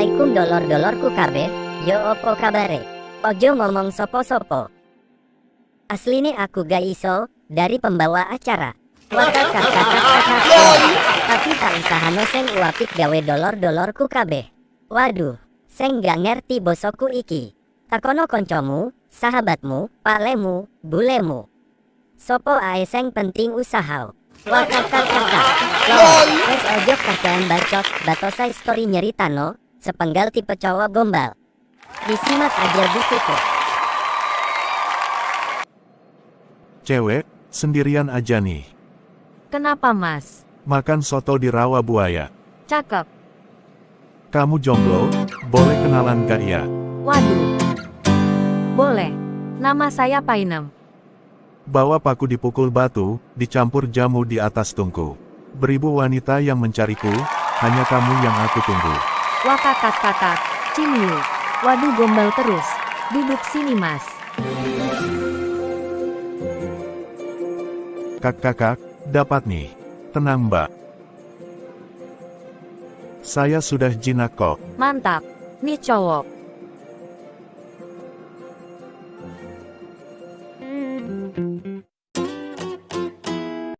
Assalamualaikum dolor-dolorku kabeh. Yo opo kabare? Ojo ngomong sopo-sopo. Asline aku gak iso dari pembawa acara. Tapi tak usahano seng uapik gawe dolor-dolorku kabeh. Waduh, seng gak ngerti bosoku iki. Takono koncomu, sahabatmu, palemu, bulemu. Sopo ae seng penting usaha. Wakakakakak. Loh, wes ojo kakean bacot, batosai story nyeritano, sepenggal tipe cowok gombal. Disimak aja bukuku. Cewek, sendirian aja nih. Kenapa mas? Makan soto di rawa buaya. Cakep. Kamu jomblo, boleh kenalan gak ya? Waduh. Boleh. Nama saya Painem. Bawa paku dipukul batu, dicampur jamu di atas tungku. Beribu wanita yang mencariku, hanya kamu yang aku tunggu. Wakakakakak. Cimyu. Waduh gombal terus. Duduk sini mas. Kak-kakak, dapat nih. Tenang mbak. Saya sudah jinak kok. Mantap. Nih cowok.